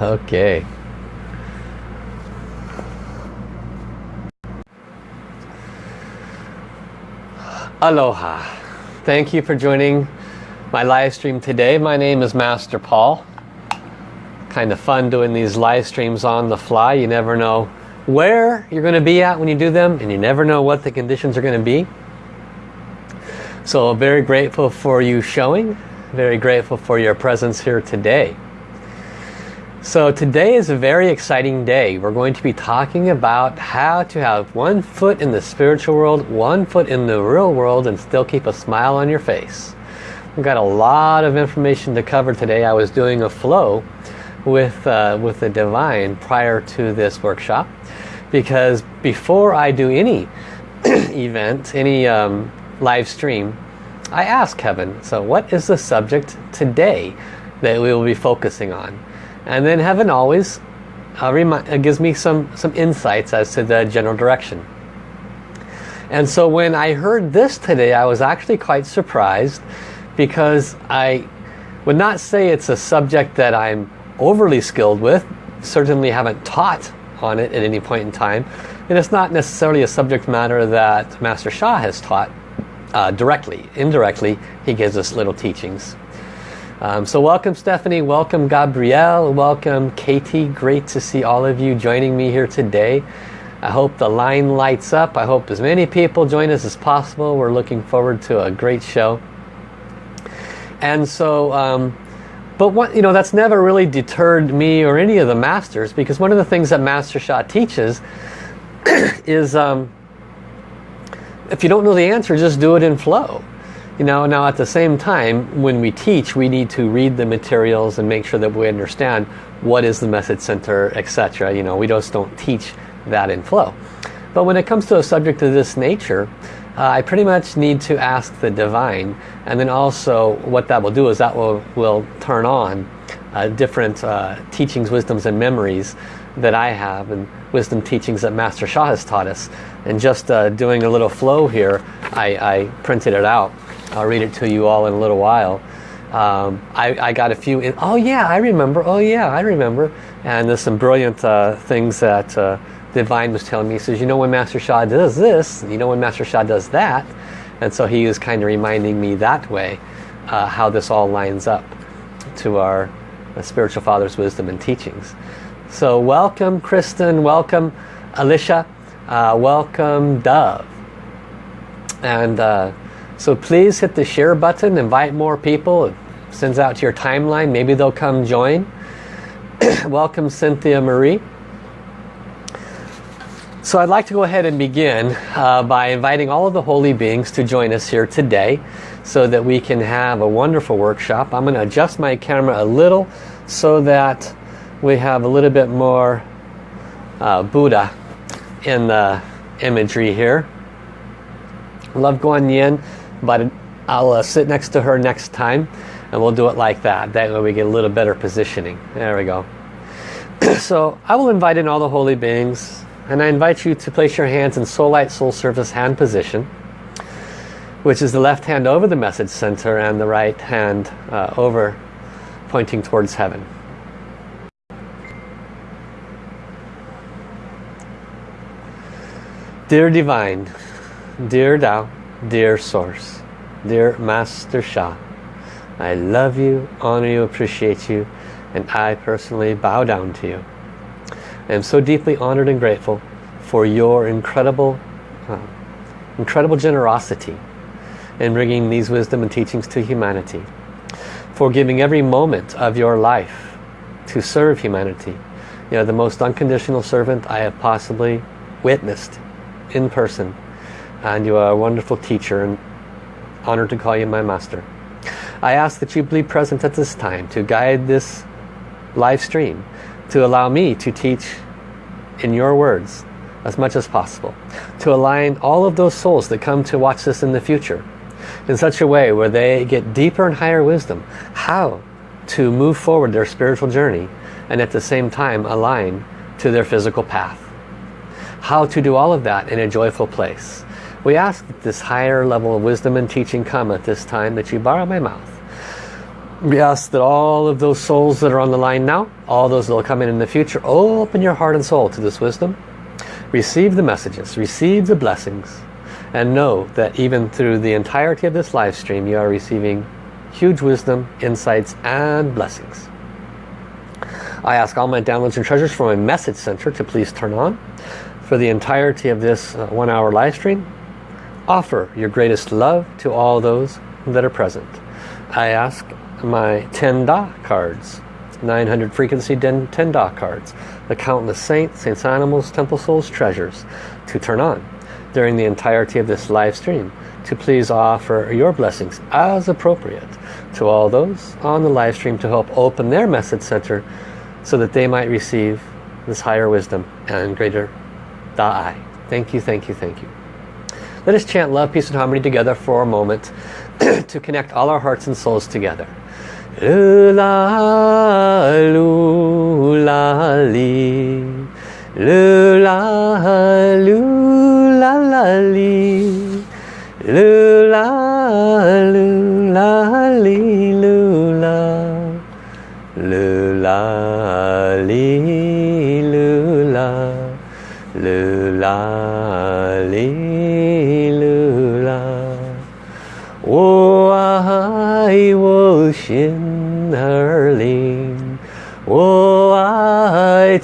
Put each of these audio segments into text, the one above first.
Okay. Aloha. Thank you for joining my live stream today. My name is Master Paul. Kind of fun doing these live streams on the fly. You never know where you're going to be at when you do them and you never know what the conditions are going to be. So very grateful for you showing. Very grateful for your presence here today. So today is a very exciting day. We're going to be talking about how to have one foot in the spiritual world, one foot in the real world and still keep a smile on your face. We've got a lot of information to cover today. I was doing a flow with, uh, with the Divine prior to this workshop because before I do any event, any um, live stream, I ask heaven, so what is the subject today that we will be focusing on? And then heaven always uh, uh, gives me some, some insights as to the general direction. And so when I heard this today, I was actually quite surprised because I would not say it's a subject that I'm overly skilled with. Certainly haven't taught on it at any point in time. And it's not necessarily a subject matter that Master Sha has taught uh, directly. Indirectly, he gives us little teachings. Um, so welcome Stephanie, welcome Gabrielle, welcome Katie. Great to see all of you joining me here today. I hope the line lights up. I hope as many people join us as possible. We're looking forward to a great show. And so, um, but what you know, that's never really deterred me or any of the masters because one of the things that Master Sha teaches is um, if you don't know the answer, just do it in flow. You know, now at the same time, when we teach, we need to read the materials and make sure that we understand what is the message center, etc. You know, we just don't teach that in flow. But when it comes to a subject of this nature, uh, I pretty much need to ask the divine. And then also what that will do is that will, will turn on uh, different uh, teachings, wisdoms, and memories that I have and wisdom teachings that Master Sha has taught us. And just uh, doing a little flow here, I, I printed it out. I'll read it to you all in a little while. Um, I, I, got a few, in, oh yeah, I remember, oh yeah, I remember. And there's some brilliant uh, things that uh, Divine was telling me. He says, you know when Master Sha does this, you know when Master Sha does that. And so he was kind of reminding me that way uh, how this all lines up to our uh, spiritual father's wisdom and teachings. So welcome Kristen, welcome Alicia, uh, welcome Dove. And uh, so please hit the share button, invite more people, it sends out to your timeline, maybe they'll come join. Welcome Cynthia Marie. So I'd like to go ahead and begin uh, by inviting all of the holy beings to join us here today so that we can have a wonderful workshop. I'm going to adjust my camera a little so that we have a little bit more uh, Buddha in the imagery here. Love Guan Yin but I'll uh, sit next to her next time and we'll do it like that. That way we get a little better positioning. There we go. so I will invite in all the holy beings and I invite you to place your hands in Soul Light Soul Service hand position which is the left hand over the message center and the right hand uh, over pointing towards heaven. Dear Divine, Dear Tao, Dear Source, dear Master Sha, I love you, honor you, appreciate you, and I personally bow down to you. I am so deeply honored and grateful for your incredible, uh, incredible generosity in bringing these wisdom and teachings to humanity, for giving every moment of your life to serve humanity. You are the most unconditional servant I have possibly witnessed in person and you are a wonderful teacher and honored to call you my master. I ask that you be present at this time to guide this live stream, to allow me to teach in your words as much as possible, to align all of those souls that come to watch this in the future in such a way where they get deeper and higher wisdom, how to move forward their spiritual journey and at the same time align to their physical path. How to do all of that in a joyful place. We ask that this higher level of wisdom and teaching come at this time, that you borrow my mouth. We ask that all of those souls that are on the line now, all those that will come in in the future, open your heart and soul to this wisdom. Receive the messages, receive the blessings, and know that even through the entirety of this live stream, you are receiving huge wisdom, insights, and blessings. I ask all my downloads and treasures from my message center to please turn on. For the entirety of this uh, one hour live stream, offer your greatest love to all those that are present. I ask my 10 Da cards, 900 frequency 10 Da cards, the countless saints, saints animals, temple souls, treasures to turn on during the entirety of this live stream to please offer your blessings as appropriate to all those on the live stream to help open their message center so that they might receive this higher wisdom and greater Da'ai. Thank you, thank you, thank you. Let us chant love, peace and harmony together for a moment to connect all our hearts and souls together. Lula, lula, li. Lula, lula, li. Lula, lula, 爱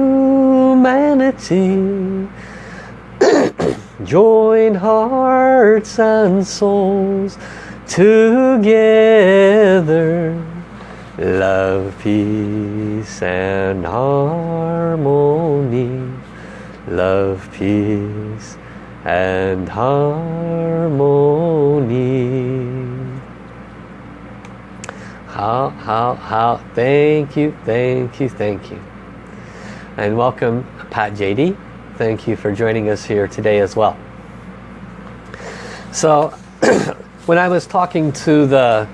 humanity. Join hearts and souls together. Love, peace and harmony. Love, peace and harmony. How, how, how, thank you, thank you, thank you. And welcome Pat JD. Thank you for joining us here today as well. So, when I was talking to the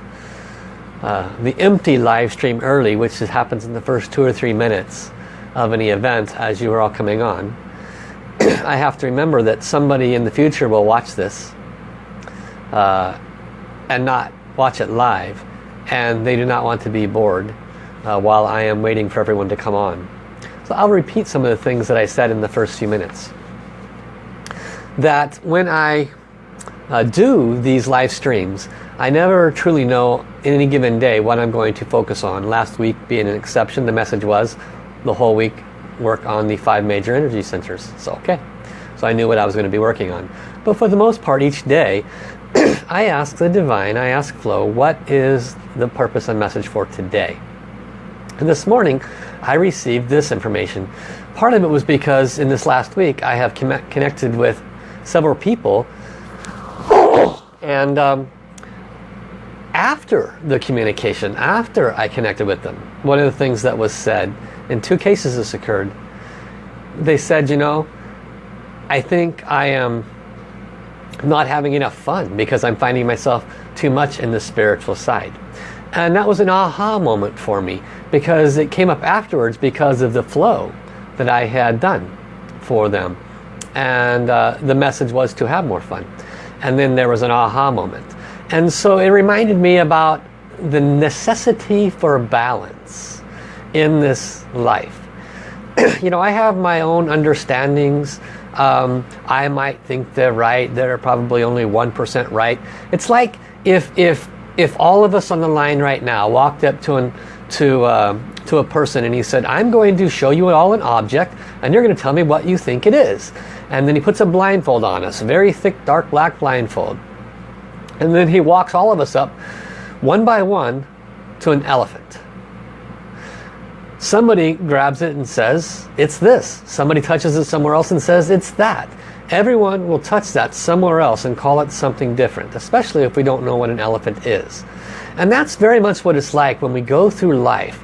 uh, the empty live stream early, which happens in the first two or three minutes of any event as you are all coming on, I have to remember that somebody in the future will watch this uh, and not watch it live and they do not want to be bored uh, while I am waiting for everyone to come on. So I'll repeat some of the things that I said in the first few minutes. That when I uh, do these live streams, I never truly know in any given day what I'm going to focus on. Last week being an exception, the message was the whole week work on the five major energy centers. So okay, so I knew what I was going to be working on. But for the most part each day, I ask the Divine, I ask Flow, what is the purpose and message for today? And this morning, I received this information. Part of it was because in this last week, I have connected with several people and um, after the communication, after I connected with them, one of the things that was said, in two cases this occurred, they said, you know, I think I am not having enough fun because I'm finding myself too much in the spiritual side. And that was an aha moment for me because it came up afterwards because of the flow that I had done for them. And uh, the message was to have more fun. And then there was an aha moment. And so it reminded me about the necessity for balance in this life. you know, I have my own understandings um, I might think they're right. They're probably only 1% right. It's like if, if, if all of us on the line right now walked up to, an, to, uh, to a person and he said, I'm going to show you all an object and you're going to tell me what you think it is. And then he puts a blindfold on us, a very thick, dark black blindfold. And then he walks all of us up one by one to an elephant. Somebody grabs it and says, it's this. Somebody touches it somewhere else and says, it's that. Everyone will touch that somewhere else and call it something different, especially if we don't know what an elephant is. And that's very much what it's like when we go through life.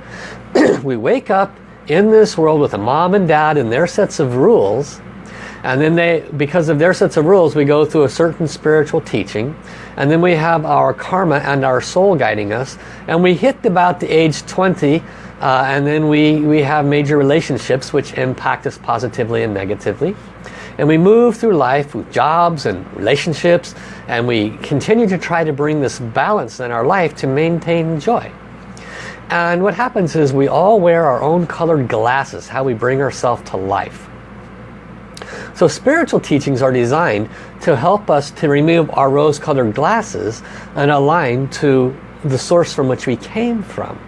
we wake up in this world with a mom and dad and their sets of rules and then they because of their sets of rules we go through a certain spiritual teaching and then we have our karma and our soul guiding us and we hit about the age 20 uh, and then we we have major relationships which impact us positively and negatively and we move through life with jobs and relationships and we continue to try to bring this balance in our life to maintain joy and what happens is we all wear our own colored glasses, how we bring ourselves to life. So spiritual teachings are designed to help us to remove our rose-colored glasses and align to the source from which we came from.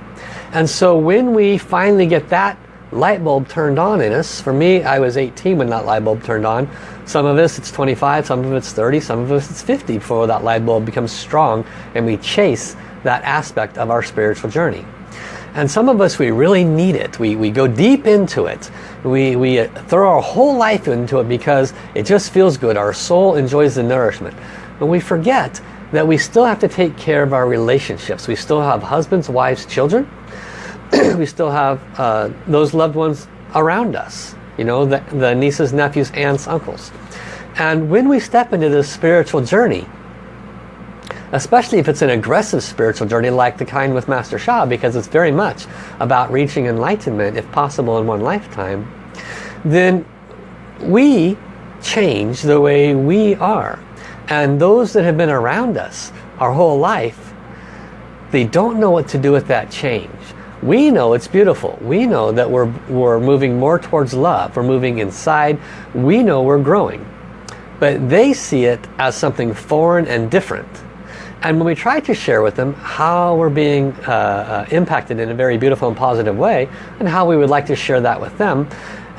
And so when we finally get that light bulb turned on in us, for me I was 18 when that light bulb turned on. Some of us it's 25, some of it's 30, some of us it's 50 before that light bulb becomes strong and we chase that aspect of our spiritual journey. And some of us, we really need it. We, we go deep into it. We, we uh, throw our whole life into it because it just feels good. Our soul enjoys the nourishment. But we forget that we still have to take care of our relationships. We still have husbands, wives, children. we still have uh, those loved ones around us. You know, the, the nieces, nephews, aunts, uncles. And when we step into this spiritual journey, especially if it's an aggressive spiritual journey like the kind with Master Sha because it's very much about reaching enlightenment if possible in one lifetime then we change the way we are and those that have been around us our whole life they don't know what to do with that change we know it's beautiful. We know that we're we're moving more towards love. We're moving inside. We know we're growing. But they see it as something foreign and different. And when we try to share with them how we're being uh, uh, impacted in a very beautiful and positive way and how we would like to share that with them,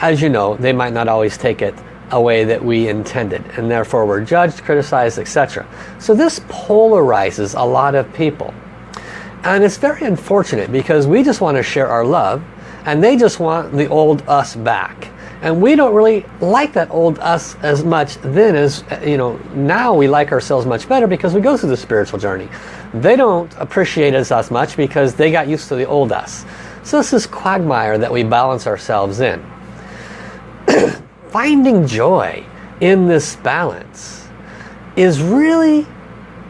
as you know, they might not always take it a way that we intended. And therefore we're judged, criticized, etc. So this polarizes a lot of people. And it's very unfortunate because we just want to share our love and they just want the old us back. And we don't really like that old us as much then as you know now we like ourselves much better because we go through the spiritual journey. They don't appreciate us as much because they got used to the old us. So this is quagmire that we balance ourselves in. Finding joy in this balance is really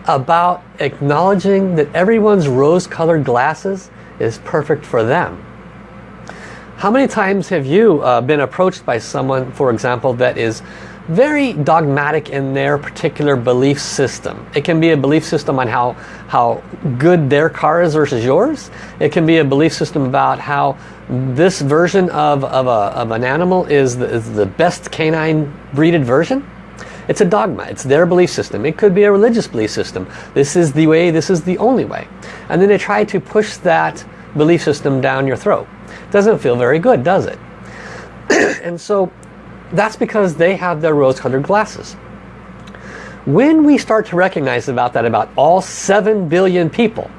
about acknowledging that everyone's rose-colored glasses is perfect for them how many times have you uh, been approached by someone, for example, that is very dogmatic in their particular belief system. It can be a belief system on how, how good their car is versus yours. It can be a belief system about how this version of, of, a, of an animal is the, is the best canine breeded version. It's a dogma. It's their belief system. It could be a religious belief system. This is the way, this is the only way. And then they try to push that belief system down your throat. Doesn't feel very good, does it? and so that's because they have their rose-colored glasses. When we start to recognize about that about all 7 billion people,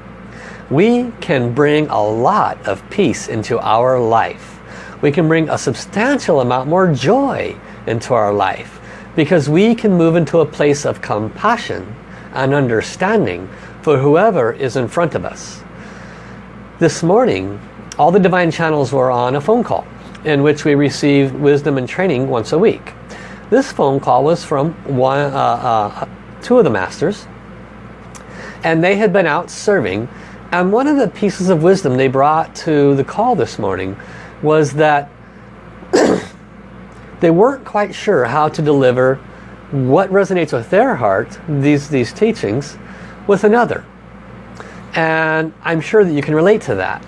we can bring a lot of peace into our life. We can bring a substantial amount more joy into our life because we can move into a place of compassion and understanding for whoever is in front of us. This morning, all the divine channels were on a phone call in which we receive wisdom and training once a week. This phone call was from one, uh, uh, two of the masters and they had been out serving and one of the pieces of wisdom they brought to the call this morning was that they weren't quite sure how to deliver what resonates with their heart, these, these teachings, with another. And I'm sure that you can relate to that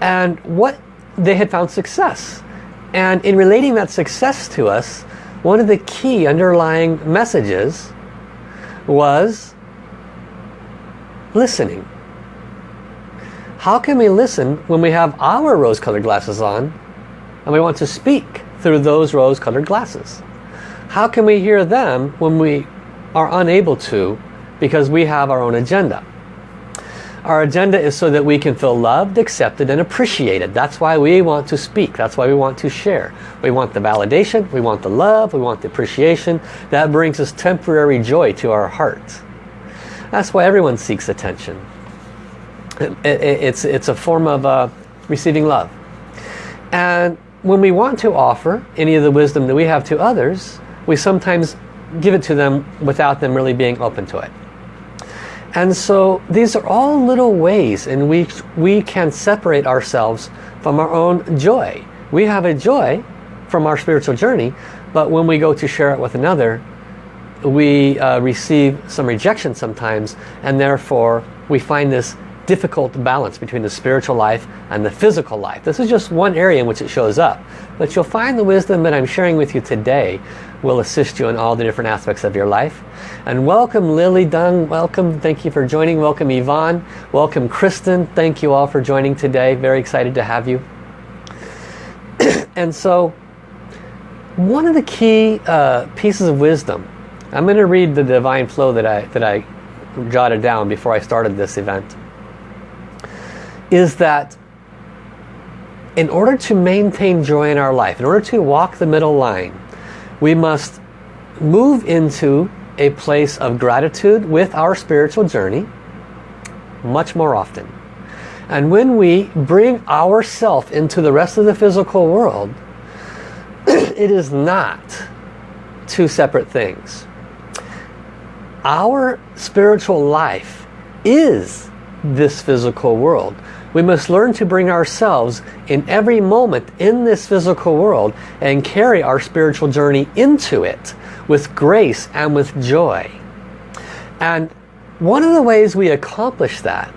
and what they had found success. And in relating that success to us, one of the key underlying messages was listening. How can we listen when we have our rose-colored glasses on and we want to speak through those rose-colored glasses? How can we hear them when we are unable to because we have our own agenda? Our agenda is so that we can feel loved, accepted, and appreciated. That's why we want to speak. That's why we want to share. We want the validation, we want the love, we want the appreciation. That brings us temporary joy to our heart. That's why everyone seeks attention. It's, it's a form of uh, receiving love. And when we want to offer any of the wisdom that we have to others, we sometimes give it to them without them really being open to it. And so these are all little ways in which we can separate ourselves from our own joy. We have a joy from our spiritual journey, but when we go to share it with another, we uh, receive some rejection sometimes, and therefore we find this difficult balance between the spiritual life and the physical life. This is just one area in which it shows up. But you'll find the wisdom that I'm sharing with you today will assist you in all the different aspects of your life. And welcome Lily Dung, welcome, thank you for joining. Welcome Yvonne, welcome Kristen, thank you all for joining today. Very excited to have you. and so, one of the key uh, pieces of wisdom, I'm going to read the divine flow that I, that I jotted down before I started this event, is that in order to maintain joy in our life, in order to walk the middle line, we must move into a place of gratitude with our spiritual journey much more often. And when we bring ourself into the rest of the physical world, it is not two separate things. Our spiritual life is this physical world. We must learn to bring ourselves in every moment in this physical world and carry our spiritual journey into it with grace and with joy. And one of the ways we accomplish that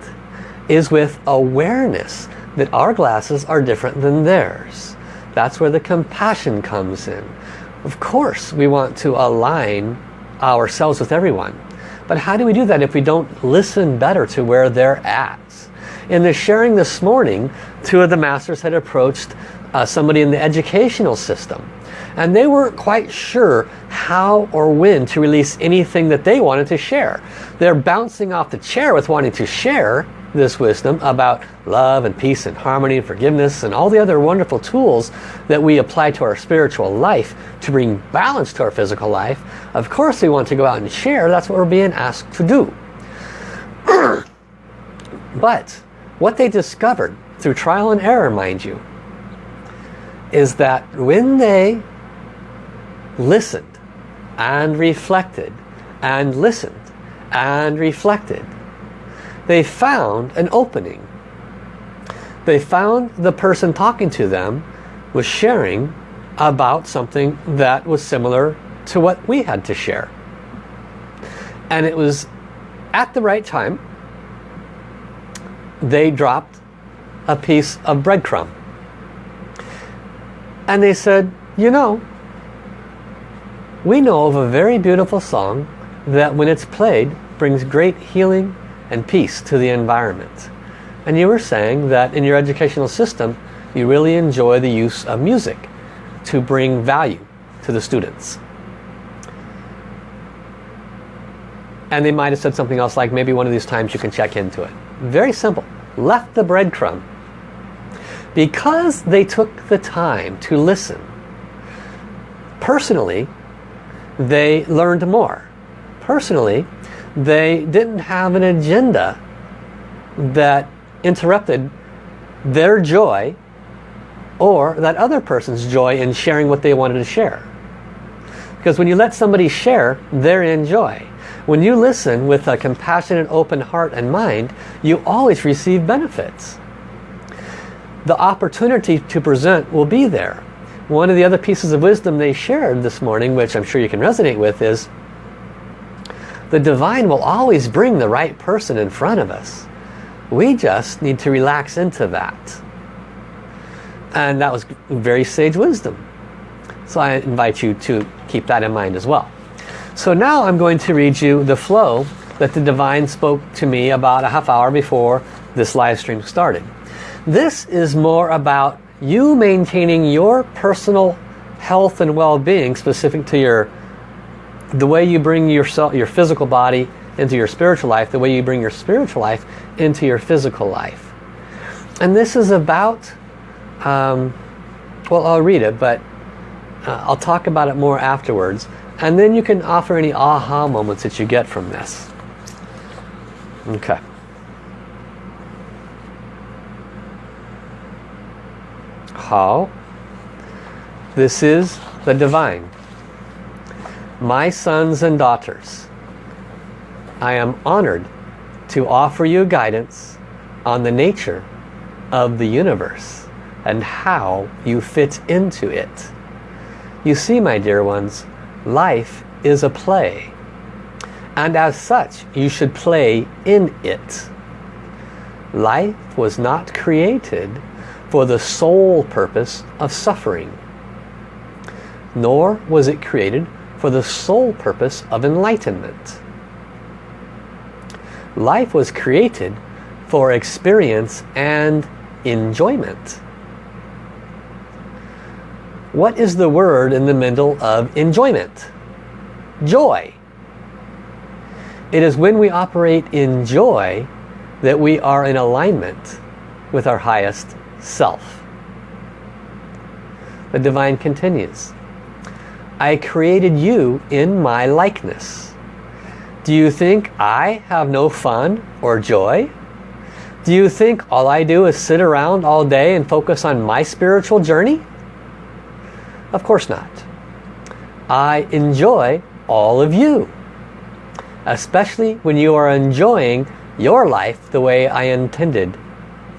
is with awareness that our glasses are different than theirs. That's where the compassion comes in. Of course, we want to align ourselves with everyone. But how do we do that if we don't listen better to where they're at? In the sharing this morning, two of the masters had approached uh, somebody in the educational system. And they weren't quite sure how or when to release anything that they wanted to share. They're bouncing off the chair with wanting to share this wisdom about love and peace and harmony and forgiveness and all the other wonderful tools that we apply to our spiritual life to bring balance to our physical life. Of course we want to go out and share. That's what we're being asked to do. but what they discovered through trial and error, mind you, is that when they listened and reflected and listened and reflected, they found an opening. They found the person talking to them was sharing about something that was similar to what we had to share. And it was at the right time they dropped a piece of breadcrumb. And they said, you know, we know of a very beautiful song that when it's played brings great healing and peace to the environment. And you were saying that in your educational system you really enjoy the use of music to bring value to the students. And they might have said something else like maybe one of these times you can check into it. Very simple. Left the breadcrumb. Because they took the time to listen, personally, they learned more. Personally, they didn't have an agenda that interrupted their joy or that other person's joy in sharing what they wanted to share. Because when you let somebody share, they're in joy. When you listen with a compassionate, open heart and mind, you always receive benefits. The opportunity to present will be there. One of the other pieces of wisdom they shared this morning, which I'm sure you can resonate with, is the divine will always bring the right person in front of us. We just need to relax into that. And that was very sage wisdom. So I invite you to keep that in mind as well. So now I'm going to read you the flow that the Divine spoke to me about a half hour before this live stream started. This is more about you maintaining your personal health and well-being specific to your the way you bring yourself your physical body into your spiritual life the way you bring your spiritual life into your physical life and this is about um, well I'll read it but uh, I'll talk about it more afterwards and then you can offer any aha moments that you get from this. Okay. How? This is the Divine. My sons and daughters, I am honored to offer you guidance on the nature of the universe and how you fit into it. You see, my dear ones, life is a play. And as such, you should play in it. Life was not created for the sole purpose of suffering. Nor was it created for the sole purpose of enlightenment. Life was created for experience and enjoyment. What is the word in the middle of enjoyment? Joy. It is when we operate in joy that we are in alignment with our highest self. The divine continues. I created you in my likeness. Do you think I have no fun or joy? Do you think all I do is sit around all day and focus on my spiritual journey? Of course not. I enjoy all of you. Especially when you are enjoying your life the way I intended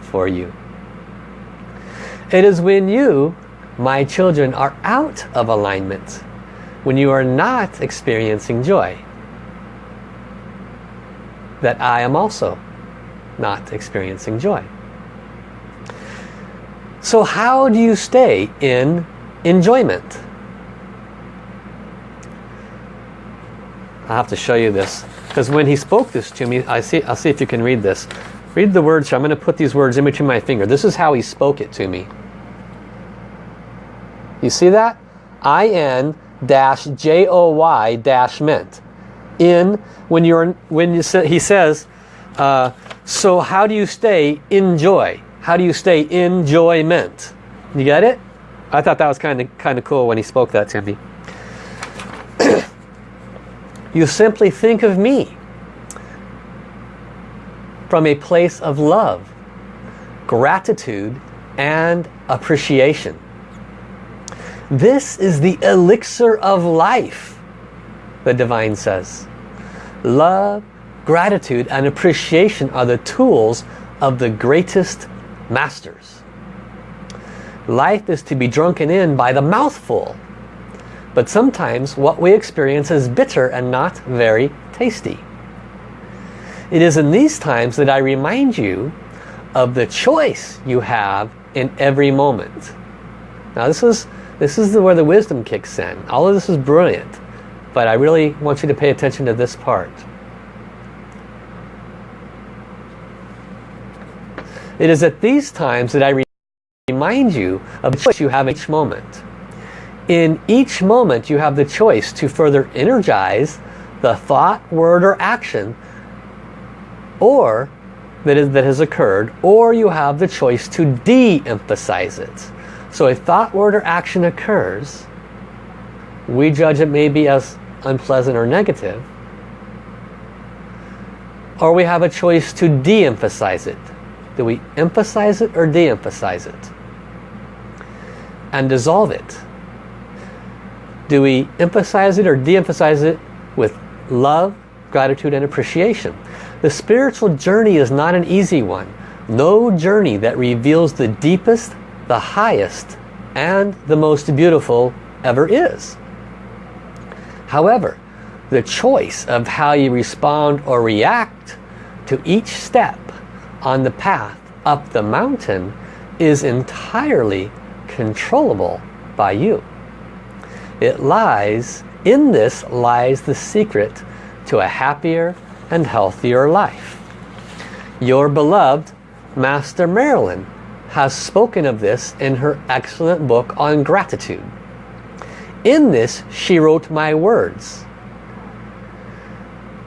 for you. It is when you, my children, are out of alignment, when you are not experiencing joy, that I am also not experiencing joy. So how do you stay in enjoyment? i have to show you this. Because when he spoke this to me, I see, I'll see if you can read this. Read the words here. I'm going to put these words in between my finger. This is how he spoke it to me. You see that? I-N dash J-O-Y dash. In, when you're, when you say, he says, uh, so how do you stay in joy? How do you stay in enjoyment? You get it? I thought that was kind of kind of cool when he spoke that to me. You simply think of me from a place of love, gratitude, and appreciation. This is the elixir of life, the Divine says. Love, gratitude, and appreciation are the tools of the greatest masters. Life is to be drunken in by the mouthful but sometimes what we experience is bitter and not very tasty. It is in these times that I remind you of the choice you have in every moment. Now this is, this is where the wisdom kicks in. All of this is brilliant, but I really want you to pay attention to this part. It is at these times that I remind you of the choice you have each moment. In each moment you have the choice to further energize the thought, word, or action or that, is, that has occurred or you have the choice to de-emphasize it. So a thought, word, or action occurs we judge it maybe as unpleasant or negative or we have a choice to de-emphasize it. Do we emphasize it or de-emphasize it? And dissolve it. Do we emphasize it or de-emphasize it with love, gratitude, and appreciation? The spiritual journey is not an easy one. No journey that reveals the deepest, the highest, and the most beautiful ever is. However, the choice of how you respond or react to each step on the path up the mountain is entirely controllable by you. It lies, in this lies the secret to a happier and healthier life. Your beloved Master Marilyn has spoken of this in her excellent book on gratitude. In this, she wrote my words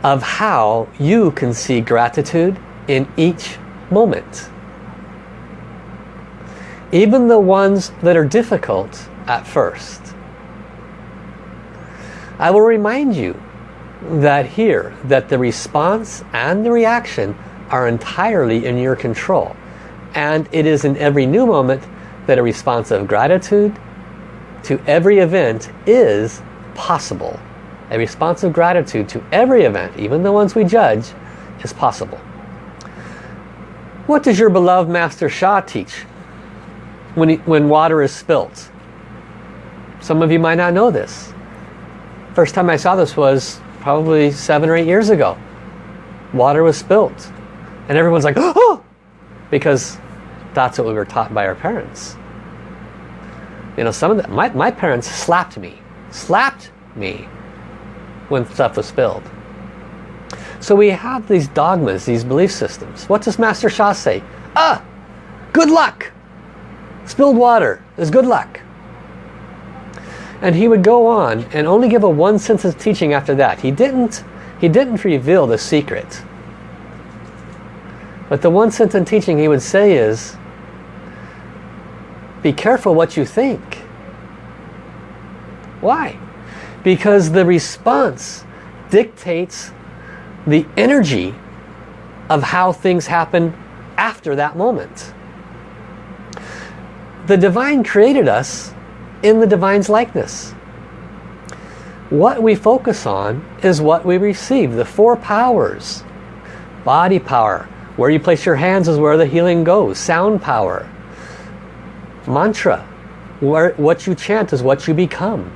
of how you can see gratitude in each moment. Even the ones that are difficult at first. I will remind you that here, that the response and the reaction are entirely in your control. And it is in every new moment that a response of gratitude to every event is possible. A response of gratitude to every event, even the ones we judge, is possible. What does your beloved Master Sha teach when, he, when water is spilt? Some of you might not know this. First time I saw this was probably seven or eight years ago. Water was spilt. And everyone's like, oh! Because that's what we were taught by our parents. You know, some of the, my, my parents slapped me. Slapped me when stuff was spilled. So we have these dogmas, these belief systems. What does Master Sha say? Ah, good luck. Spilled water is good luck. And he would go on and only give a one sentence teaching after that. He didn't, he didn't reveal the secret. But the one sentence teaching he would say is, be careful what you think. Why? Because the response dictates the energy of how things happen after that moment. The divine created us in the divine's likeness. What we focus on is what we receive. The four powers. Body power. Where you place your hands is where the healing goes. Sound power. Mantra. Where, what you chant is what you become.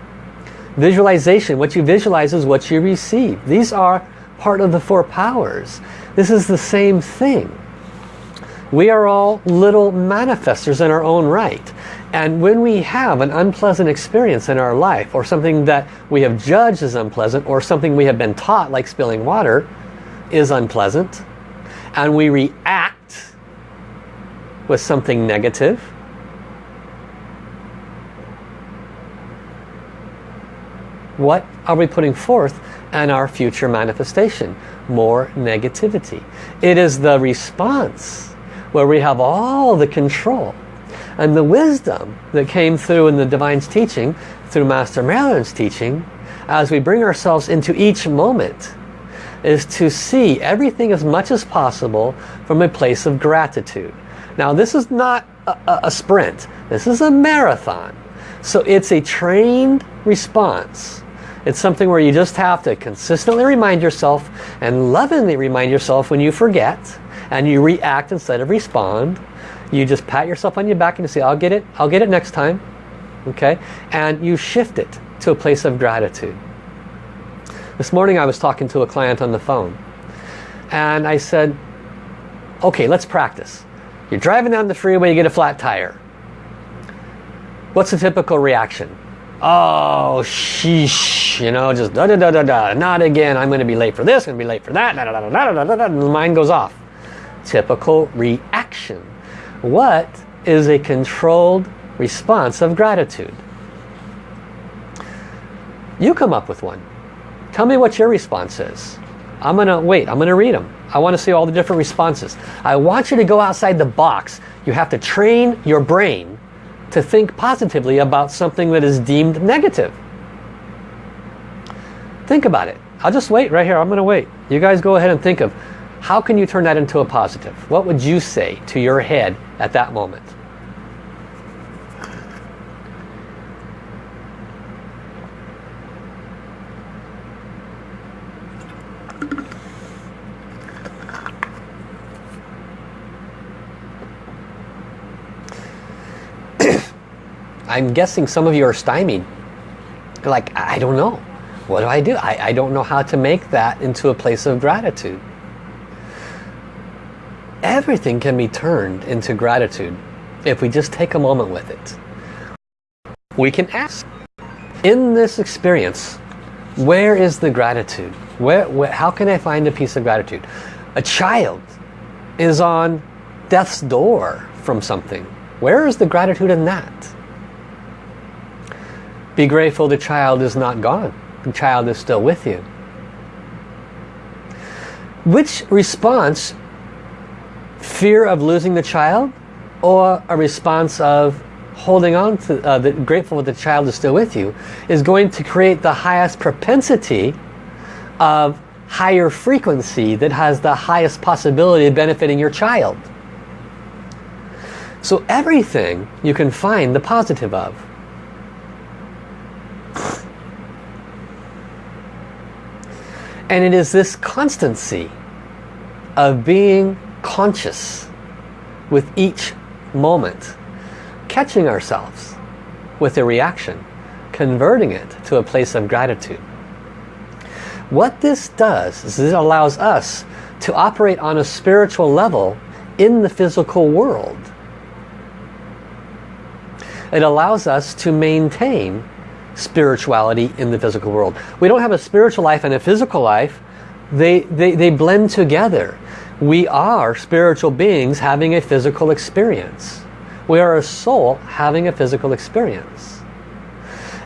Visualization. What you visualize is what you receive. These are part of the four powers. This is the same thing. We are all little manifestors in our own right. And when we have an unpleasant experience in our life or something that we have judged as unpleasant or something we have been taught like spilling water is unpleasant and we react with something negative what are we putting forth in our future manifestation? More negativity. It is the response where we have all the control and the wisdom that came through in the Divine's teaching, through Master Marilyn's teaching, as we bring ourselves into each moment, is to see everything as much as possible from a place of gratitude. Now this is not a, a sprint, this is a marathon. So it's a trained response it's something where you just have to consistently remind yourself and lovingly remind yourself when you forget and you react instead of respond. You just pat yourself on your back and you say, I'll get it, I'll get it next time. Okay? And you shift it to a place of gratitude. This morning I was talking to a client on the phone and I said, okay, let's practice. You're driving down the freeway, you get a flat tire. What's the typical reaction? Oh, sheesh, you know, just da da da da da, not again, I'm going to be late for this, I'm going to be late for that, da da da da da da da, and the mind goes off. Typical reaction. What is a controlled response of gratitude? You come up with one. Tell me what your response is. I'm going to wait, I'm going to read them. I want to see all the different responses. I want you to go outside the box. You have to train your brain to think positively about something that is deemed negative. Think about it. I'll just wait right here. I'm going to wait. You guys go ahead and think of how can you turn that into a positive? What would you say to your head at that moment? I'm guessing some of you are stymied. Like, I don't know. What do I do? I, I don't know how to make that into a place of gratitude. Everything can be turned into gratitude if we just take a moment with it. We can ask, in this experience, where is the gratitude? Where, where, how can I find a piece of gratitude? A child is on death's door from something. Where is the gratitude in that? Be grateful the child is not gone. The child is still with you. Which response, fear of losing the child or a response of holding on to, uh, the, grateful that the child is still with you, is going to create the highest propensity of higher frequency that has the highest possibility of benefiting your child. So everything you can find the positive of. And it is this constancy of being conscious with each moment, catching ourselves with a reaction, converting it to a place of gratitude. What this does is it allows us to operate on a spiritual level in the physical world. It allows us to maintain spirituality in the physical world. We don't have a spiritual life and a physical life. They, they, they blend together. We are spiritual beings having a physical experience. We are a soul having a physical experience.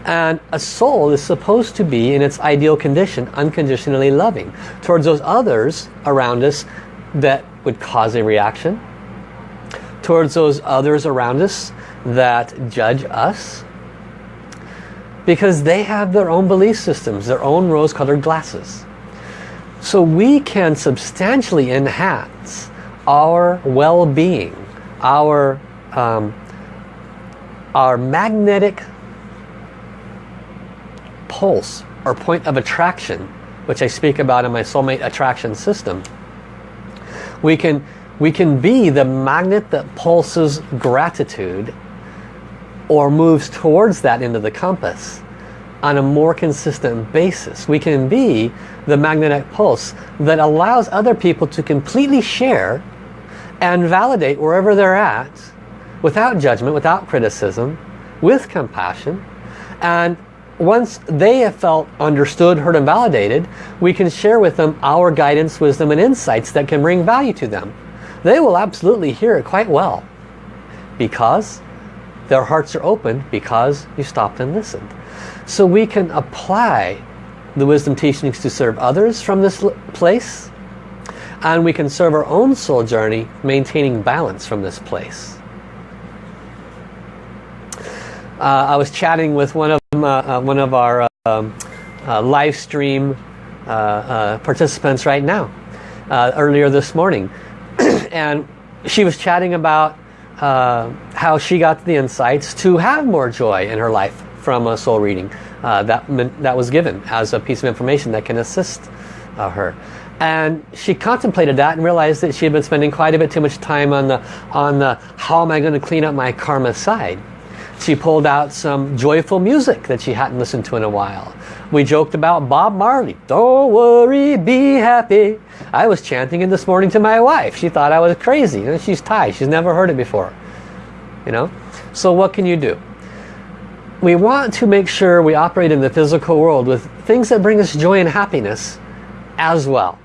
And a soul is supposed to be in its ideal condition, unconditionally loving towards those others around us that would cause a reaction, towards those others around us that judge us, because they have their own belief systems, their own rose-colored glasses. So we can substantially enhance our well-being, our, um, our magnetic pulse or point of attraction, which I speak about in my soulmate attraction system. We can, we can be the magnet that pulses gratitude or moves towards that into the compass on a more consistent basis. We can be the magnetic pulse that allows other people to completely share and validate wherever they're at without judgment, without criticism, with compassion. And once they have felt understood, heard and validated, we can share with them our guidance, wisdom and insights that can bring value to them. They will absolutely hear it quite well because their hearts are open because you stopped and listened. So we can apply the wisdom teachings to serve others from this place and we can serve our own soul journey maintaining balance from this place. Uh, I was chatting with one of uh, uh, one of our um, uh, live stream uh, uh, participants right now earlier this morning and she was chatting about how she got the insights to have more joy in her life from a soul reading uh, that, that was given as a piece of information that can assist uh, her. And she contemplated that and realized that she had been spending quite a bit too much time on the, on the how am I going to clean up my karma side. She pulled out some joyful music that she hadn't listened to in a while. We joked about Bob Marley. Don't worry, be happy. I was chanting it this morning to my wife. She thought I was crazy. You know, she's Thai. She's never heard it before. You know? So what can you do? We want to make sure we operate in the physical world with things that bring us joy and happiness as well.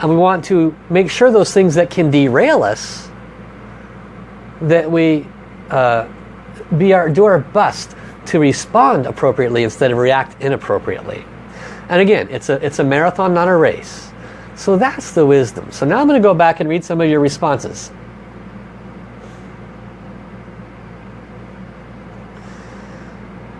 And we want to make sure those things that can derail us, that we uh, be our, do our best to respond appropriately instead of react inappropriately. And again, it's a, it's a marathon, not a race. So that's the wisdom. So now I'm going to go back and read some of your responses.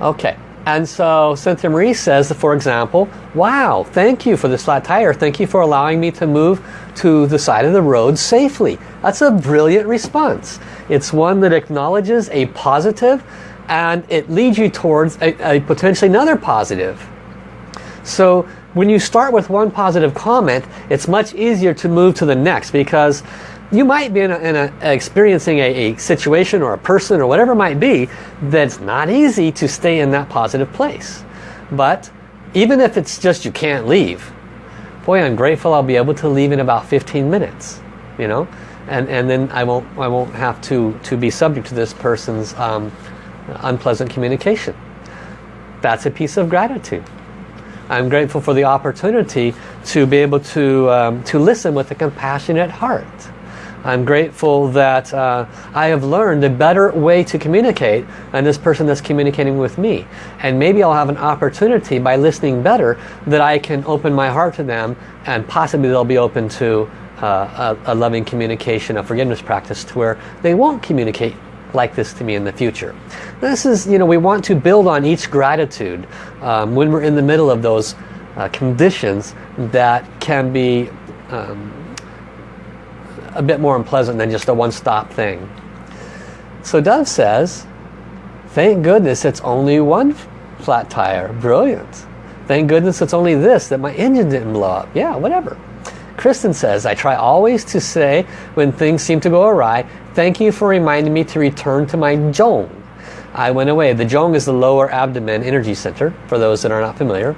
Okay, and so Cynthia Marie says, for example, wow, thank you for this flat tire. Thank you for allowing me to move to the side of the road safely. That's a brilliant response. It's one that acknowledges a positive and it leads you towards a, a potentially another positive. So when you start with one positive comment, it's much easier to move to the next because you might be in, a, in a, experiencing a, a, situation or a person or whatever it might be that's not easy to stay in that positive place. But even if it's just you can't leave, boy, I'm grateful I'll be able to leave in about 15 minutes, you know, and and then I won't I won't have to to be subject to this person's um, unpleasant communication. That's a piece of gratitude. I'm grateful for the opportunity to be able to um, to listen with a compassionate heart I'm grateful that uh, I have learned a better way to communicate and this person that's communicating with me. And maybe I'll have an opportunity by listening better that I can open my heart to them and possibly they'll be open to uh, a, a, loving communication, a forgiveness practice to where they won't communicate like this to me in the future. This is, you know, we want to build on each gratitude um, when we're in the middle of those uh, conditions that can be um, a bit more unpleasant than just a one-stop thing. So Dove says, thank goodness it's only one flat tire. Brilliant. Thank goodness it's only this, that my engine didn't blow up. Yeah, whatever. Kristen says, I try always to say when things seem to go awry, thank you for reminding me to return to my Zhong. I went away. The Zhong is the lower abdomen energy center, for those that are not familiar.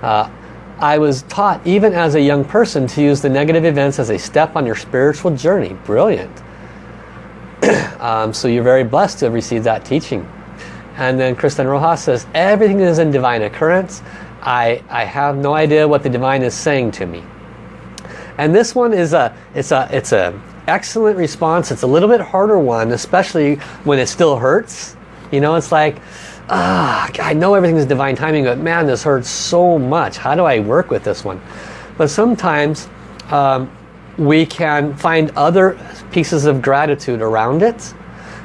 Uh, I was taught, even as a young person, to use the negative events as a step on your spiritual journey. Brilliant. um, so you're very blessed to have received that teaching. And then Kristen Rojas says, everything is in divine occurrence. I, I have no idea what the divine is saying to me. And this one is a, it's a, it's a excellent response. It's a little bit harder one, especially when it still hurts. You know, it's like, ah, I know everything is divine timing, but man, this hurts so much. How do I work with this one? But sometimes um, we can find other pieces of gratitude around it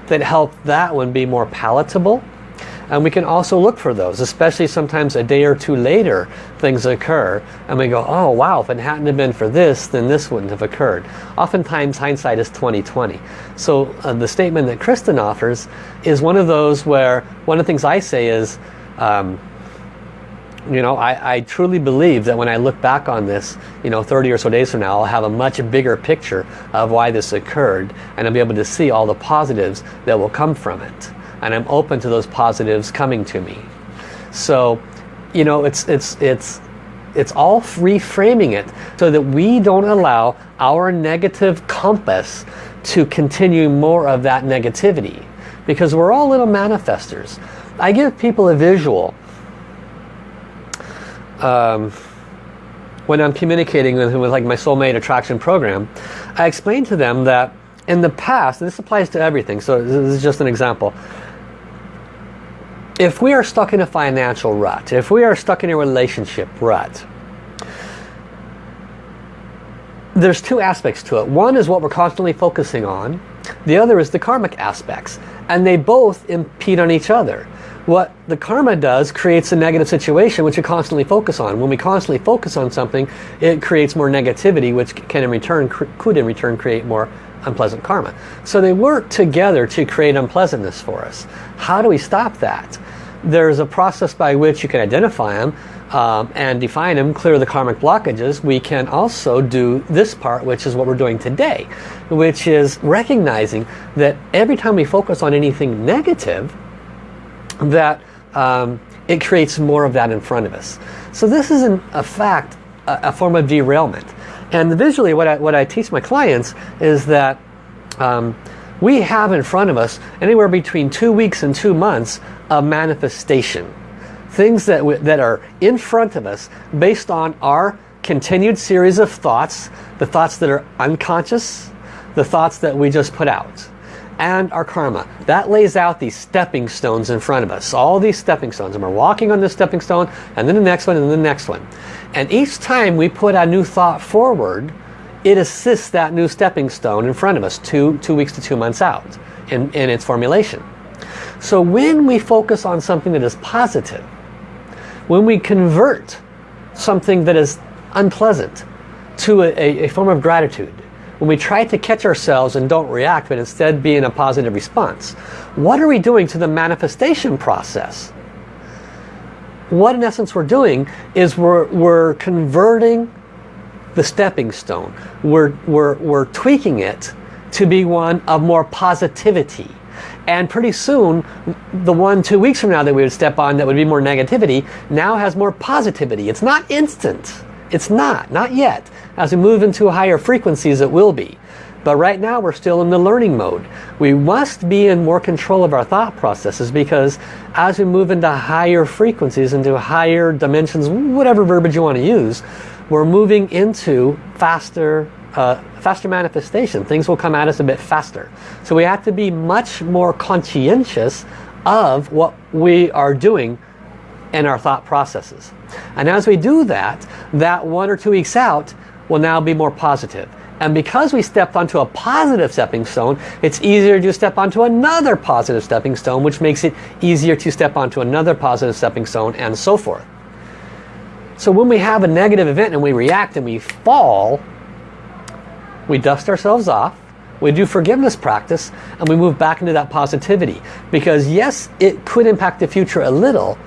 that help that one be more palatable and we can also look for those, especially sometimes a day or two later things occur. And we go, oh wow, if it hadn't have been for this, then this wouldn't have occurred. Oftentimes hindsight is 2020. So uh, the statement that Kristen offers is one of those where one of the things I say is, um, you know, I, I, truly believe that when I look back on this, you know, 30 or so days from now, I'll have a much bigger picture of why this occurred and I'll be able to see all the positives that will come from it and I'm open to those positives coming to me. So, you know, it's, it's, it's, it's all reframing it so that we don't allow our negative compass to continue more of that negativity because we're all little manifestors. I give people a visual um, when I'm communicating with, with like my soulmate attraction program. I explain to them that in the past, and this applies to everything, so this is just an example if we are stuck in a financial rut, if we are stuck in a relationship rut, there's two aspects to it. One is what we're constantly focusing on. The other is the karmic aspects. And they both impede on each other. What the karma does creates a negative situation which we constantly focus on. When we constantly focus on something, it creates more negativity which can in return, could in return create more unpleasant karma. So they work together to create unpleasantness for us. How do we stop that? There's a process by which you can identify them um, and define them, clear the karmic blockages. We can also do this part, which is what we're doing today, which is recognizing that every time we focus on anything negative, that um, it creates more of that in front of us. So this is in a fact a, a form of derailment. And visually what I, what I teach my clients is that um, we have in front of us anywhere between two weeks and two months of manifestation. Things that, that are in front of us based on our continued series of thoughts, the thoughts that are unconscious, the thoughts that we just put out, and our karma. That lays out these stepping stones in front of us. All these stepping stones. And we're walking on this stepping stone, and then the next one, and then the next one. And each time we put a new thought forward, it assists that new stepping stone in front of us two, two weeks to two months out in, in its formulation. So when we focus on something that is positive, when we convert something that is unpleasant to a, a, form of gratitude, when we try to catch ourselves and don't react but instead be in a positive response, what are we doing to the manifestation process? What in essence we're doing is we're, we're converting the stepping stone. We're, we're, we're tweaking it to be one of more positivity. And pretty soon, the one two weeks from now that we would step on that would be more negativity, now has more positivity. It's not instant. It's not, not yet. As we move into higher frequencies, it will be. But right now we're still in the learning mode. We must be in more control of our thought processes because as we move into higher frequencies, into higher dimensions, whatever verbiage you want to use, we're moving into faster uh, faster manifestation. Things will come at us a bit faster. So we have to be much more conscientious of what we are doing in our thought processes. And as we do that, that one or two weeks out will now be more positive. And because we stepped onto a positive stepping stone, it's easier to step onto another positive stepping stone, which makes it easier to step onto another positive stepping stone and so forth. So when we have a negative event and we react and we fall, we dust ourselves off, We do forgiveness practice and we move back into that positivity. Because yes, it could impact the future a little,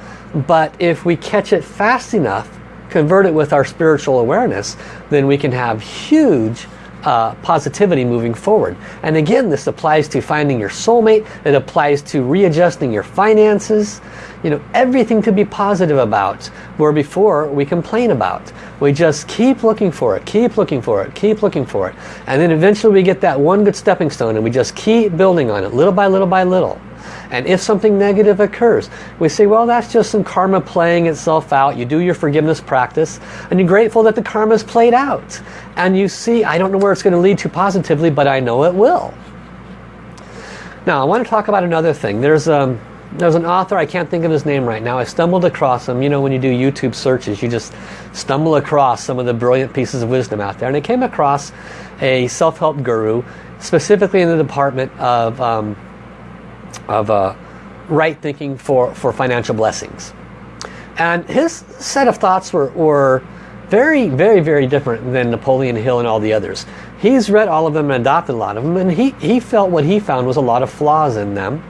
but if we catch it fast enough, convert it with our spiritual awareness, then we can have huge uh, positivity moving forward. And again, this applies to finding your soulmate. It applies to readjusting your finances. You know, everything to be positive about, where before we complain about. We just keep looking for it, keep looking for it, keep looking for it. And then eventually we get that one good stepping stone and we just keep building on it, little by little by little. And if something negative occurs, we say, well, that's just some karma playing itself out. You do your forgiveness practice, and you're grateful that the karma's played out. And you see, I don't know where it's going to lead to positively, but I know it will. Now, I want to talk about another thing. There's, um, there's an author, I can't think of his name right now. I stumbled across him. You know, when you do YouTube searches, you just stumble across some of the brilliant pieces of wisdom out there. And I came across a self-help guru, specifically in the department of um, of uh, right thinking for, for financial blessings. And his set of thoughts were, were very, very, very different than Napoleon Hill and all the others. He's read all of them and adopted a lot of them, and he, he felt what he found was a lot of flaws in them.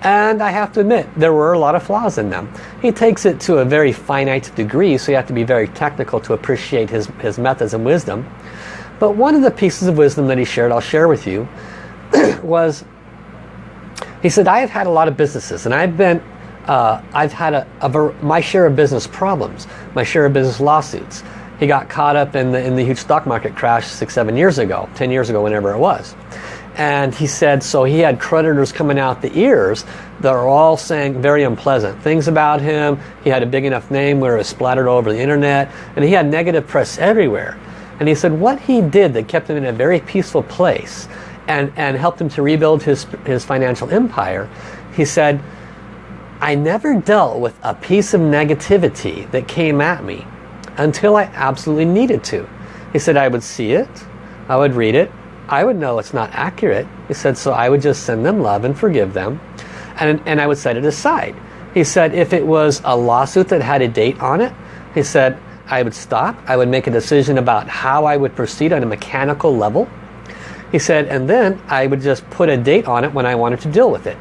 And I have to admit, there were a lot of flaws in them. He takes it to a very finite degree, so you have to be very technical to appreciate his, his methods and wisdom. But one of the pieces of wisdom that he shared, I'll share with you, was he said, I have had a lot of businesses and I've been, uh, I've had a, a, my share of business problems, my share of business lawsuits. He got caught up in the, in the huge stock market crash six, seven years ago, 10 years ago, whenever it was. And he said, so he had creditors coming out the ears that are all saying very unpleasant things about him. He had a big enough name where it was splattered all over the internet. And he had negative press everywhere. And he said what he did that kept him in a very peaceful place and, and helped him to rebuild his, his financial empire, he said, I never dealt with a piece of negativity that came at me until I absolutely needed to. He said I would see it, I would read it, I would know it's not accurate. He said so I would just send them love and forgive them and, and I would set it aside. He said if it was a lawsuit that had a date on it, he said I would stop, I would make a decision about how I would proceed on a mechanical level he said, and then I would just put a date on it when I wanted to deal with it.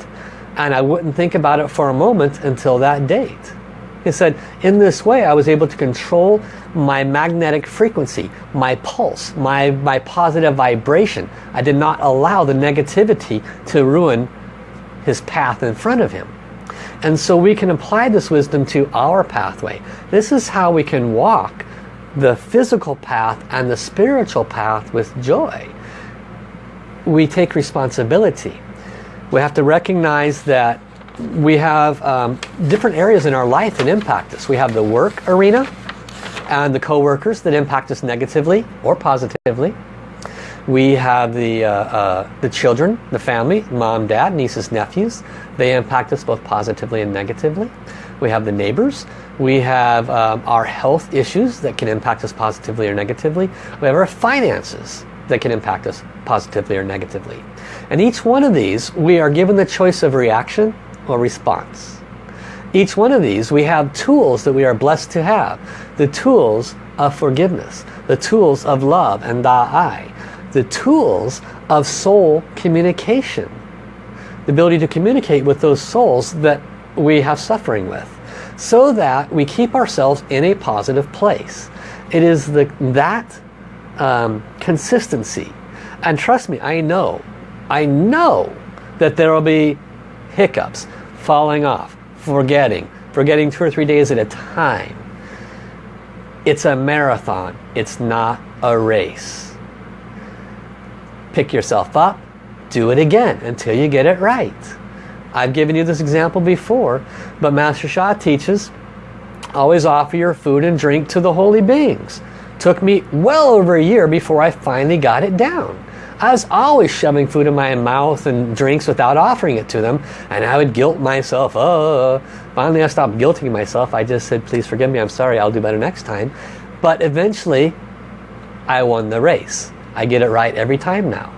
And I wouldn't think about it for a moment until that date. He said, in this way I was able to control my magnetic frequency, my pulse, my, my positive vibration. I did not allow the negativity to ruin his path in front of him. And so we can apply this wisdom to our pathway. This is how we can walk the physical path and the spiritual path with joy we take responsibility. We have to recognize that we have um, different areas in our life that impact us. We have the work arena and the co-workers that impact us negatively or positively. We have the, uh, uh, the children, the family, mom, dad, nieces, nephews. They impact us both positively and negatively. We have the neighbors. We have um, our health issues that can impact us positively or negatively. We have our finances that can impact us positively or negatively. And each one of these, we are given the choice of reaction or response. Each one of these, we have tools that we are blessed to have. The tools of forgiveness, the tools of love and Da Ai, the tools of soul communication. The ability to communicate with those souls that we have suffering with. So that we keep ourselves in a positive place. It is the, that um, consistency. And trust me, I know, I know that there will be hiccups, falling off, forgetting, forgetting two or three days at a time. It's a marathon. It's not a race. Pick yourself up, do it again until you get it right. I've given you this example before, but Master Sha teaches, always offer your food and drink to the holy beings. Took me well over a year before I finally got it down. I was always shoving food in my mouth and drinks without offering it to them. And I would guilt myself. Oh, finally I stopped guilting myself. I just said, please forgive me. I'm sorry. I'll do better next time. But eventually, I won the race. I get it right every time now.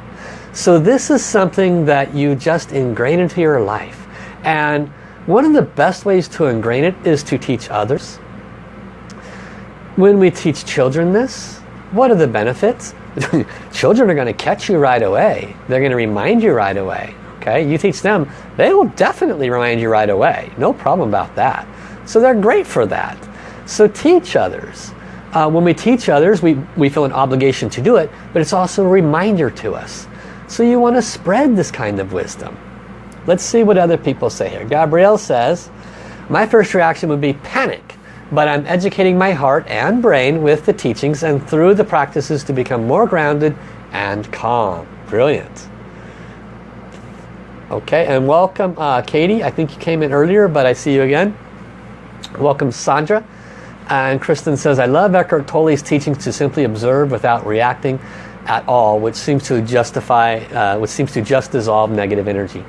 So this is something that you just ingrain into your life. And one of the best ways to ingrain it is to teach others. When we teach children this, what are the benefits? Children are going to catch you right away. They're going to remind you right away. Okay, you teach them, they will definitely remind you right away. No problem about that. So they're great for that. So teach others. Uh, when we teach others, we, we feel an obligation to do it, but it's also a reminder to us. So you want to spread this kind of wisdom. Let's see what other people say here. Gabrielle says, my first reaction would be panic, but I'm educating my heart and brain with the teachings and through the practices to become more grounded and calm. Brilliant. Okay, and welcome uh, Katie. I think you came in earlier, but I see you again. Welcome Sandra. And Kristen says, I love Eckhart Tolle's teachings to simply observe without reacting at all, which seems to justify, uh, which seems to just dissolve negative energy.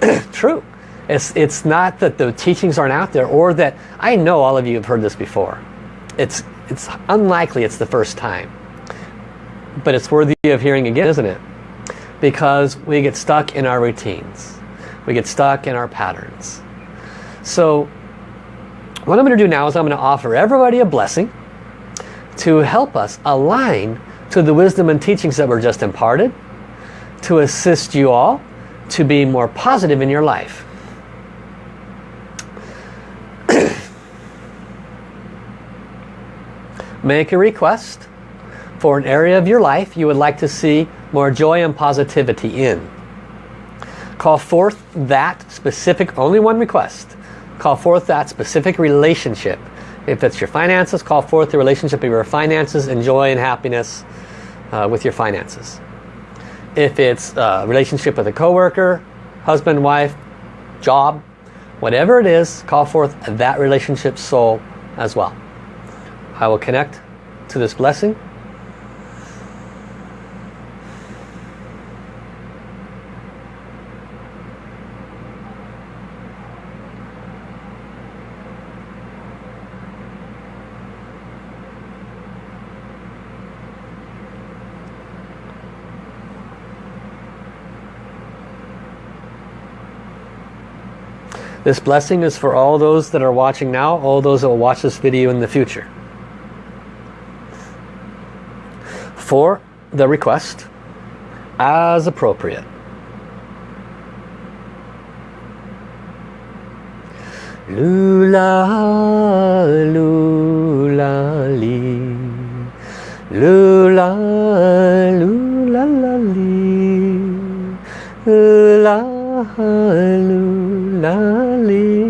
True. It's, it's not that the teachings aren't out there or that, I know all of you have heard this before. It's, it's unlikely it's the first time. But it's worthy of hearing again, isn't it? Because we get stuck in our routines. We get stuck in our patterns. So what I'm going to do now is I'm going to offer everybody a blessing to help us align to the wisdom and teachings that were just imparted to assist you all to be more positive in your life. Make a request for an area of your life you would like to see more joy and positivity in. Call forth that specific, only one request. Call forth that specific relationship. If it's your finances, call forth the relationship of your finances and joy and happiness uh, with your finances. If it's a relationship with a coworker, husband, wife, job, whatever it is, call forth that relationship soul as well. I will connect to this blessing This blessing is for all those that are watching now, all those that will watch this video in the future. For the request, as appropriate. Lula, lula, li. Lula, lula, la, li. Lula, lula.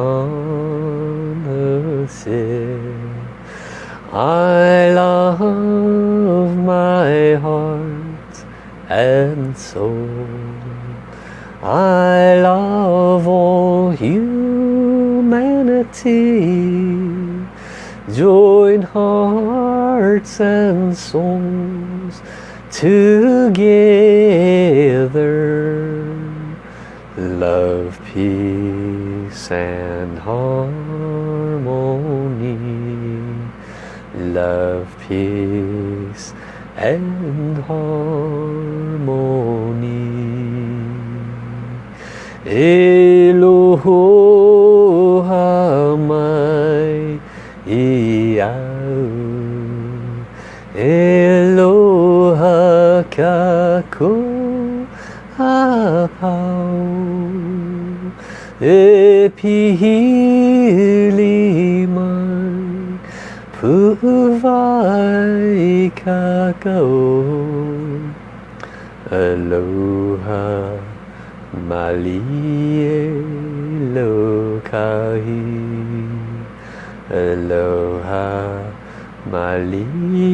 hearts and souls together. Love, peace and Aloha Malie Lokahi. Aloha Malie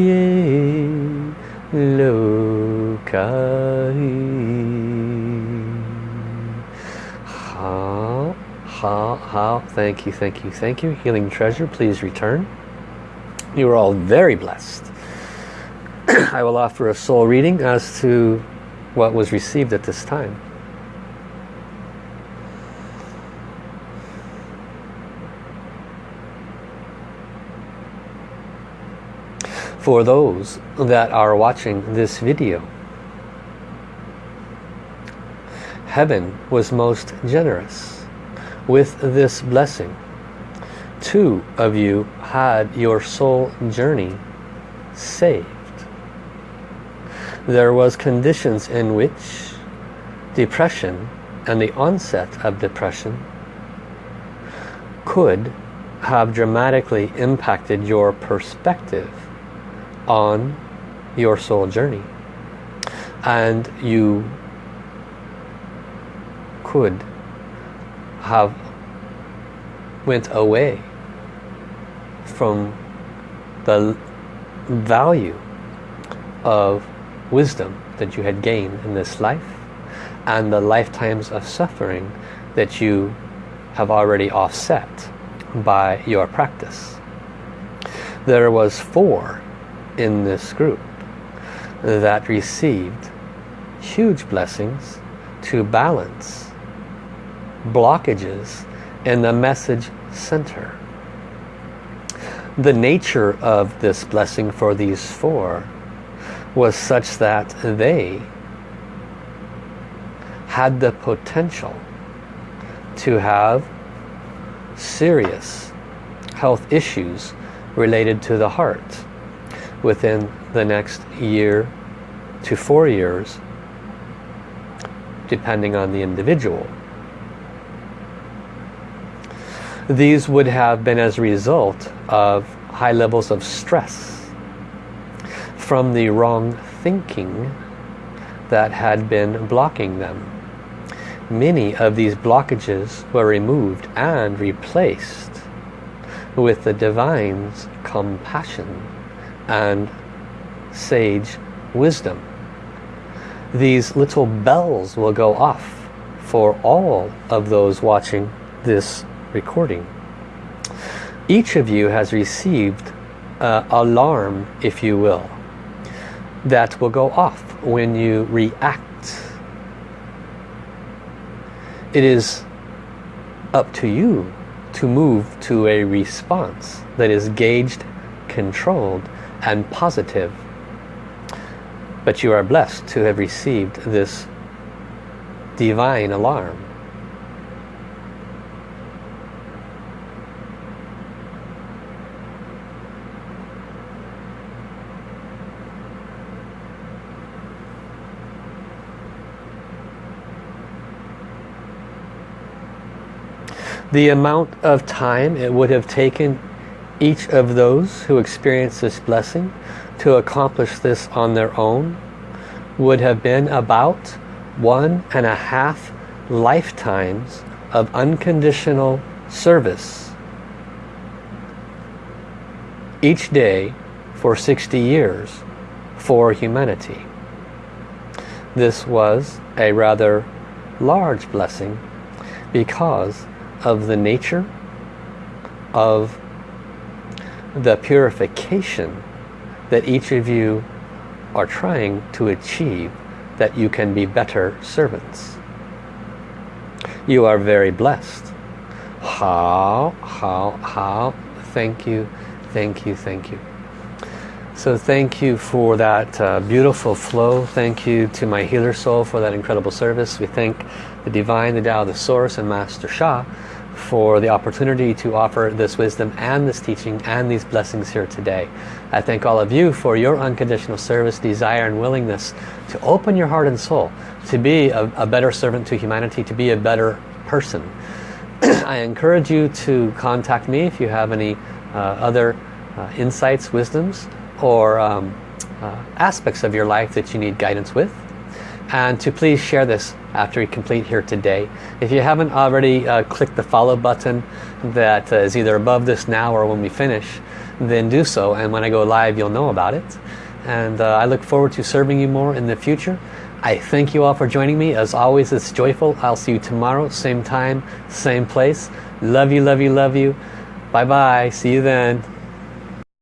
how. Thank you, thank you, thank you. Healing treasure, please return. You are all very blessed. I will offer a soul reading as to what was received at this time. For those that are watching this video, heaven was most generous with this blessing. Two of you had your soul journey saved. There was conditions in which depression and the onset of depression could have dramatically impacted your perspective on your soul journey and you could have went away from the value of wisdom that you had gained in this life and the lifetimes of suffering that you have already offset by your practice. There was four in this group that received huge blessings to balance blockages in the message center. The nature of this blessing for these four was such that they had the potential to have serious health issues related to the heart within the next year to four years depending on the individual. These would have been as a result of high levels of stress from the wrong thinking that had been blocking them. Many of these blockages were removed and replaced with the Divine's compassion and sage wisdom. These little bells will go off for all of those watching this recording. Each of you has received uh, alarm, if you will, that will go off when you react. It is up to you to move to a response that is gauged, controlled, and positive. But you are blessed to have received this divine alarm. The amount of time it would have taken each of those who experienced this blessing to accomplish this on their own would have been about one and a half lifetimes of unconditional service each day for 60 years for humanity. This was a rather large blessing because of the nature of the purification that each of you are trying to achieve that you can be better servants. You are very blessed. How, how, how, thank you, thank you, thank you. So thank you for that uh, beautiful flow. Thank you to my healer soul for that incredible service. We thank the Divine, the Tao, the Source, and Master Sha for the opportunity to offer this wisdom and this teaching and these blessings here today. I thank all of you for your unconditional service, desire and willingness to open your heart and soul, to be a, a better servant to humanity, to be a better person. I encourage you to contact me if you have any uh, other uh, insights, wisdoms, or um, uh, aspects of your life that you need guidance with and to please share this after you complete here today. If you haven't already uh, clicked the follow button that uh, is either above this now or when we finish, then do so and when I go live you'll know about it. And uh, I look forward to serving you more in the future. I thank you all for joining me. As always, it's joyful. I'll see you tomorrow, same time, same place. Love you, love you, love you. Bye-bye. See you then.